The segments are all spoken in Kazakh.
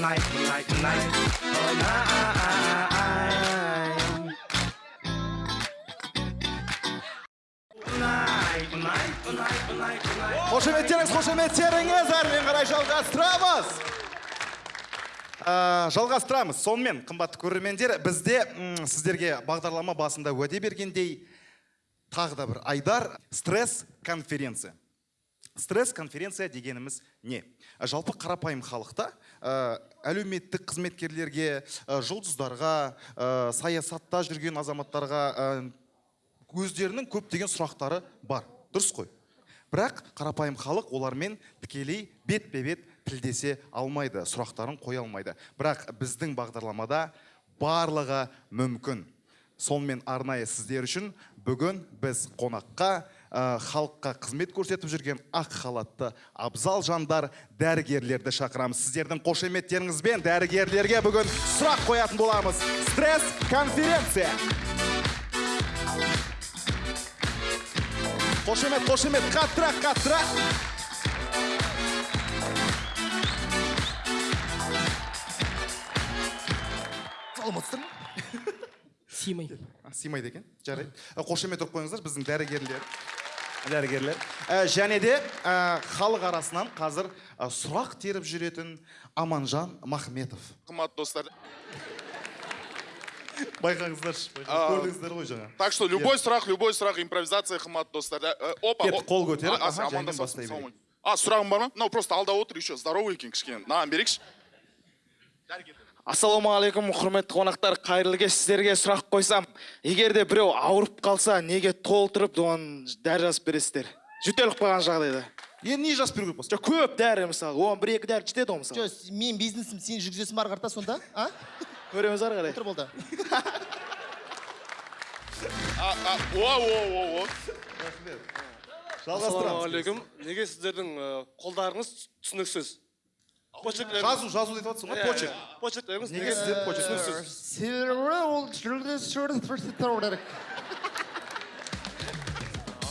tonight, tonight, tonight, қошеметтеріңіз қошеметтеріңіз әрмен қарай жалғастырамыз. Ә, жалғастырамыз. Сонымен қымбатты көрермендер бізде сіздерге бағдарлама басында уәде бергендей тағы да бір айдар стресс конференция стресс конференция дегеніміз не? Ә, жалпы қарапайым халықта ә, әлеуметтік қызметкерлерге ә, жұлдыздарға ә, саясатта жүрген азаматтарға өздерінің көптеген сұрақтары бар. Дұрыс қой. Бірақ қарапайым халық олармен тікелей бетпе бет тілдесе алмайды сұрақтарын қоя алмайды. Бірақ біздің бағдарламада барлығы мүмкін. Сонымен арнайы сіздер үшін бүгін біз қонаққа халыққа қызмет көрсетіп жүрген ақ халатты абзал жандар дәрігерлерді шақырамыз. Сіздердің қошеметтеріңізбен дәрігерлерге бүгін сұрақ қоятын боламыз. Стресс конференция. Қошемет қошемет қаттырақ қаттырақ. Саламатсыздар ма сыймай А, сыймайды екен. Жарайды. Ә, қошемет ұрып қойыңыздар. Біздің дәрігерлер дәрігерлер Ә, және де ә, халық арасынан қазір ә, сұрақ теріп жүретін аманжан махметов. Қымбатты достар. Байқаңыздаршы көрдіңіздер ғой жаңа. так что любой сұрақ любой сұрақ импровизация қымбатты достар. Э, опа Кеттік, қол көтеріп, А, сұрағың бар ма? Мынау просто алда отыр еще здоровый екен кішкене. Мынаған берейікші ассалаумағалейкум құрметті қонақтар. Қайырлы кеш сіздерге сұрақ қойсам егер де біреу ауырып қалса неге толтырып оған дәрі жазып бересіздер? Жөтеліп қалған жағдайда. Енді не жазып беру керек болса? Жоқ көп дәрі мысалы. Оған бір екі дәрі жетеді ғой мысалы. жоқ мен бизнесім сен жүргізесің бары қарата сонда а? Көреміз ары қарай. Отыр болды. А а о о о о. Жалғастырамыз. Ассалаумағалейкум. Неге сіздердің ә, қолдарыңыз түсініксіз? Жазу жазу деп жатсың ғой почерк почерклеріңіз неге сіздер почерк себебі ол жүргізуші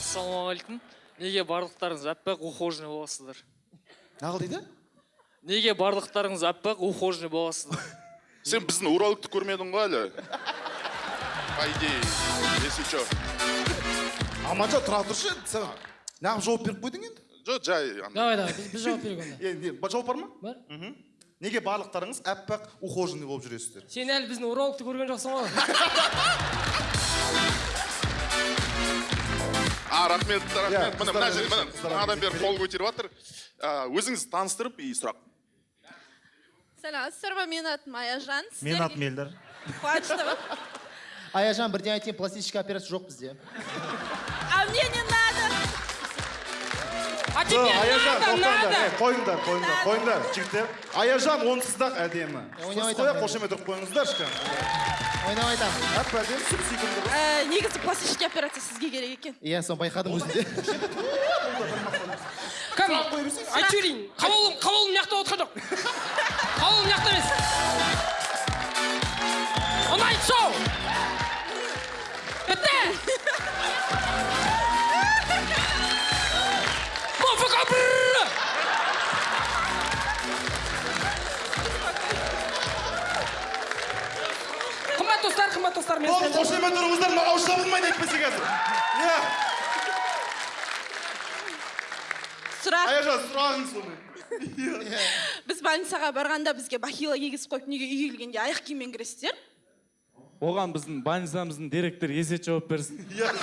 ассалаумағалейкум неге барлықтарыңыз аппақ ухоженный боласыздар нағыл дейді неге барлықтарыңыз аппақ ухоженный боласыздар сен біздің урологты көрмедің ғой әлі по идее если че аманжан тұра тұршы сен неғып жауап беріп қойдың енді жоқ жай давай давай біз, біз жауап берейік онда. Енді жауап бар ма? Бар. Мхм. Неге барлықтарыңыз аппақ ухоженный болып жүресіздер? Сен әлі біздің урологты көрген жоқсың ғой. А рахмет рахмет. Міне мына жерде міне өзі. бері қол көтеріп жатыр А, өзіңізді таныстырып и сұрақ. Сәлеметсіздер ма менің атым аяжан. Менің атым елдар қуаныштымын. Аяжан бірден айтайын пластический операция жоқ бізде. А мне не надо а тебе аяжан надо тоқтаңдар надо Е, қойыңдар қойыңдар Надо. қойыңдар жігіттер аяжан онсыз да әдемі ойнап сіз қоя айтамын. қошемет ұрып қойыңыздаршы кәдімгі ойнап айтамын әп әдемі сүп сүйкімді қыз. Ә, негізі пластический операция сізге керек екен иә соны байқадым өзімде кім айтып жіберейін қабылым қабылым мына жақта отырған жоқ достар қымбат достар мен болды қошемет ұрыңыздар маған ауыз жабылмайды әйтпесе қазір. Иә. Сұрақ. Аяжан сұрағыңыз сондай біз больницаға барғанда бізге бахила кигізіп қойып неге үйге келгенде аяқ киіммен кіресіздер? Оған біздің больницамыздың директоры есет жауап берсін. Иә.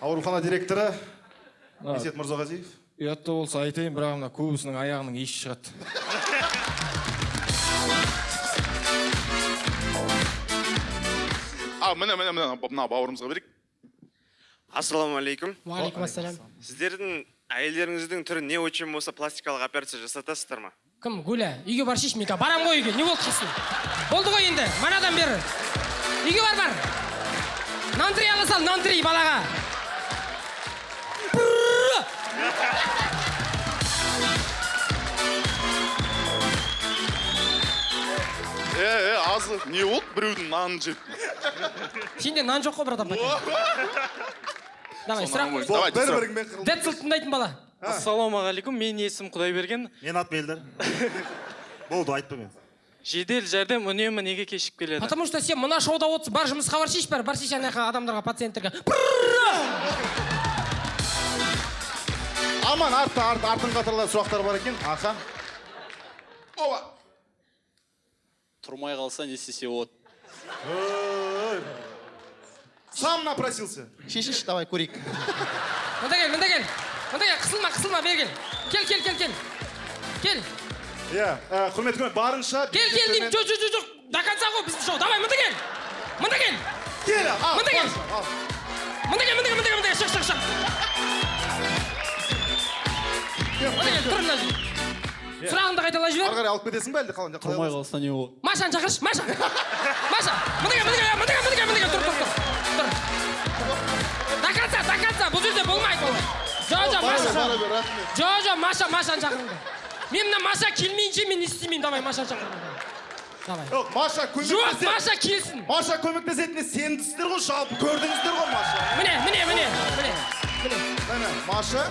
Аурухана директоры есет мырзағазиев. Ұятты болса айтайын бірақ мына көбісінің аяғының иісі шығады. Міне міне міне мына бауырымызға берейік. Ассалаумағалейкум уағалейкум ассалам сіздердің әйелдеріңіздің түрі не очень болса пластикалық операция жасатасыздар ма? Кім? Гуля. Үйге бар шеш мен қазір барамын ғой үйге. Не болды қисын болды ғой енді. Манадан бері. Үйге бар бар. Нан три ала сал нан три балаға. Брррр. е е аз не болды біреудің нанын жеп? Сенде нан жоқ қой братан давай сұрақ бір біріңмен қырылып децл тыңдайтын бала. Ассалаумағалейкум менің есімім құдайберген. Менің атым елдар болды айтпа мен. Жедел жәрдем үнемі неге кешігіп келеді? Потому что сен мына шоуда отырсың бар жұмысқа бар шеш бар бар шеш ана жаққа адамдарға пациенттерге. Аман артта арт, артын қатарлар сұрақтар бар екен. Аха. Ова. Тұрмай қалса не істесе болады сам напросился. Шешінші давай көрейік. Мында кел мында кел мында кел қысылма қысылма бері кел кел кел кел. Кел. Кел иә ә, құрметті көрермен барынша кел кел деймін. Жоқ жоқ жоқ жоқ до конца ғой біздің шоу. Давай мында кел мында кел кел ал, мында кел мында кел мында кел мында кел мында кел шық шық шық. Мында кел тұр мына жерде сұрағыңды қайталай ары жібер. Қарай алып кетесің ба әлде қалай тұрмай қалса не болады? Машаны шақыршы маша. Маша кел мында кел мында кел тұр тұр тұр. Тұр. До конца до конца бұл жерде болмайды ол жоқ жоқ маша. жоқ жоқ маша машаны шақырыңдар. Мен мына маша келмейінше мен не істемеймін. Давай машаны шақырыңдар. Давай. Жоқ маша жоқ маша келсін маша көмектесетініне сендіңіздер ғой жалпы көрдіңіздер ғой маша міне міне міне міне міне міне маша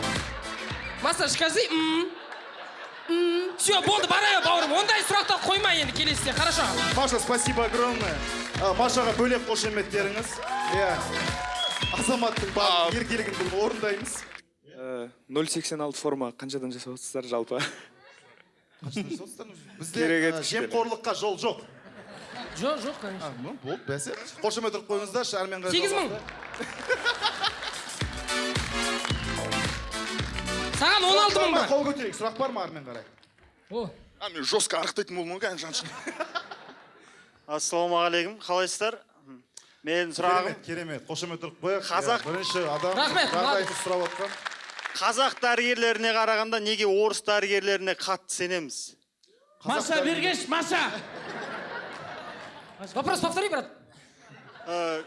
маша скажи все болды бара бер бауырым. Ондай сұрақтар қойма енді келесіде хорошо. Маша спасибо огромное. А, машаға бөлек қошеметтеріңіз иә. Азаматтың барлық еркелігін бұл орындаймыз. 086 форма. Қаншадан жасап отырсыздар жалпы бізде еткіштер. жемқорлыққа жол жоқ. Жоқ жоқ конечно. Болды бәсе. Қошемет ұрып қойыңыздаршы әрмен қарай сегіз мың. саған он алты мың бар. Қол көтерейік? Сұрақ бар ма әрмен қарай? О. А мен жестко анықтайтын болдым ғой қазір жаншық ассалаумағалейкум қалайсыздар? Менің сұрағым керемет керемет. Қошемет ұрып қояйық. Қазақ- Иә, бірінші адам Рахмет, жағдайды сұрап отқан. Қазақ дәрігерлеріне қарағанда неге орыс дәрігерлеріне қатты сенеміз? Маша бергеш маша! Вопрос повтори брат. Э,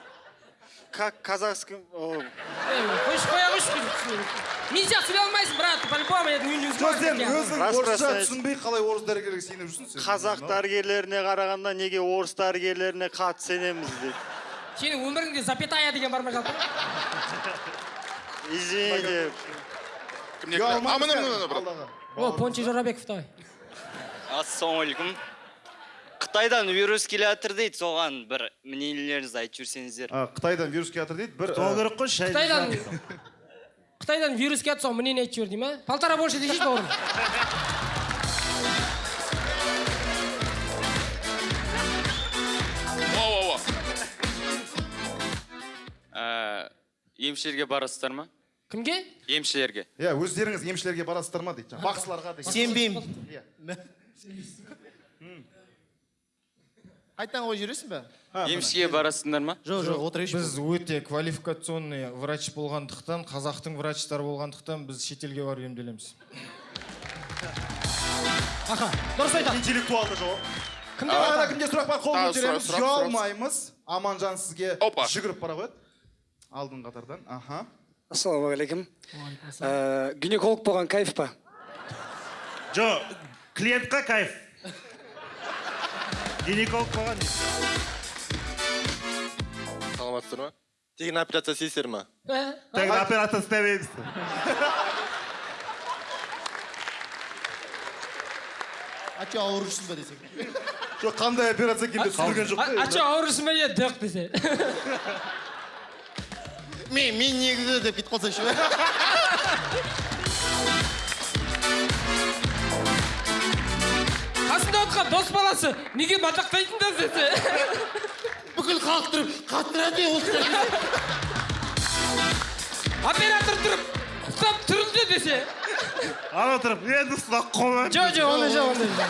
как Ей, қойшы қоя қойшы нельзя сөйлей алмайсың брат по-любому это не жоқ сен өзің орысша түсінбей қалай орыс дәрігерге сеніп жүрсің сен? Қазақ дәрігерлеріне қарағанда неге орыс дәрігерлеріне қатты сенеміз дейді сенің өміріңде запятая деген бар ма жалпы? Извините. А брат. Алдағы о пончик жорабеков давай. Ассалаумағалейкум қытайдан вирус келе жатыр дейді соған бір мнениелеріңізді айтып жіберсеңіздер қытайдан вирус келе жатыр дейді бір керек қой шай қытайдан қытайдан вирус келді соған мнение айтып жібер дей ма полтора больше десейші бауырым. Ә, емшілерге барасыздар ма? Кімге? Емшілерге. Иә өздеріңіз емшілерге барасыздар ма дейді? Жаңағы бақсыларға деген. Сенбеймін. Иә. Қайтадан қойып жібересің ба емшіге барасыңдар ма? Жоқ жоқ отырайықшы біз өте квалификационный врач болғандықтан қазақтың врачтары болғандықтан біз шетелге барып емделеміз. Аха дұрыс айтады. Интеллектуалды жауап кімде тағы да бар кімде сұрақ бар? Қол көтереміз. ұялмаймыз аманжан сізге Опа. жүгіріп бара қояды алдын қатардан. Аха. Ассалаумағалейкум. Ә, гинеколог болған кайф па? Жоқ клиентқа кайф. Гинеколог болған саламатсыздар ма? Тегін операция істейсіздер ма? Тегін операция істемейміз а че ауырып жүрсің ба десең жоқ қандай операция екенін де түсіндірген жоқ а че ауырысың ба? Е дық десе мен мен негізі деп кетіп қалсайшы отырған дос баласы неге мадақтайсыңдар десе бүкіл халық тұрып қатырады осы оператор тұрып ұстап тұрыңдар десе ана тұрып енді ұстап қоймаймын жоқ жоқ ондай жоқ ондай жоқ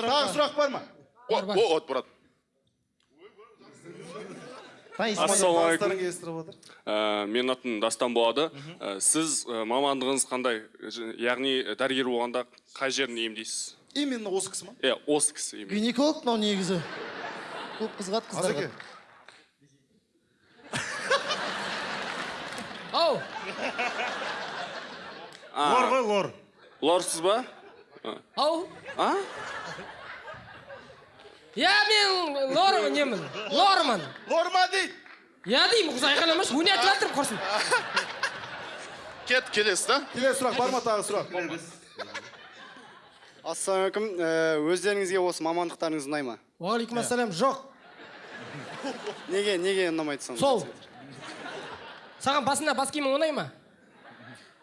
тағы сұрақ бар ма о брат Ассалаумағалейкум. Естіріп отыр? Ә, менің атым дастан болады. Ә, сіз ә, мамандығыңыз қандай? Яғни дәрігер болғанда қай жерін емдейсіз? Именно осы кісі ма? Иә осы кісі емдейді гинеколог мынау негізі. Көп қызығады қыздарға ау! Лор ғой лор. Лорсыз ба? Ау! А? Иә мен лор немін лормын лорма дейді иә деймін қызы айқайламашы ойнатып жатырмын құрсын кет келесі да. Келесі сұрақ бар ма тағы сұрақ? Ассалаумағалейкум. Ә, өздеріңізге осы мамандықтарыңыз ұнай ма? Уағалейкум ассалам жоқ. Неге неге ұнамайды сонда сол. Саған басында бас киімің ұнай ма?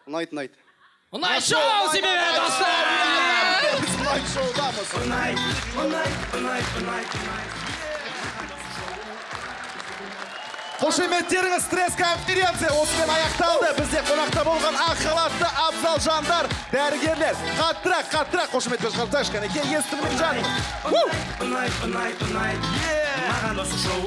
Ұнайды ұнайды. Ұнайды шоу себебі достар біз ұнайды шоудамыз ұнайды ұнайды ұнайды ұнайды қошеметтеріңіз стресс конференция. Осымен аяқталды. Бізде қонақта болған ақ халатты абзал жандар дәрігерлер. Қаттырақ қаттырақ. Қошеметтер шығарсайшы кәнекей естірмей жаным ұнайды ұнайды ұнайды маған осы шоу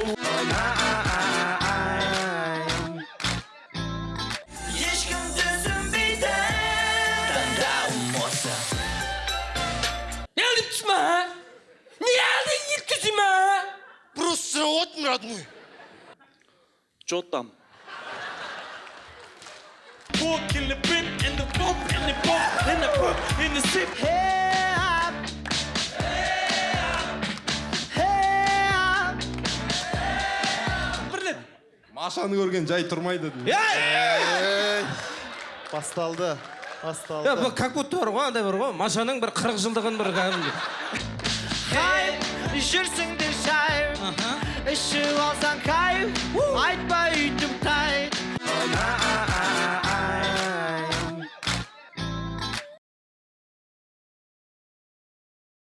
не aldың түсіме не алдың еткізіме Просто сұрап отырмын родной. Че там? Walk in the bin and the bump and the bump and the bump in the sip. Hey up. Hey up. Машаны көрген жай тұрмайды басталды басталды бұл как будто бар ғой андай бар ғой машаның бір қырық жылдығын бір кәдімгідей Хайп, жүрсің де шайып. Ішіп алсаң кайф. Айтпа үйтіп тайып.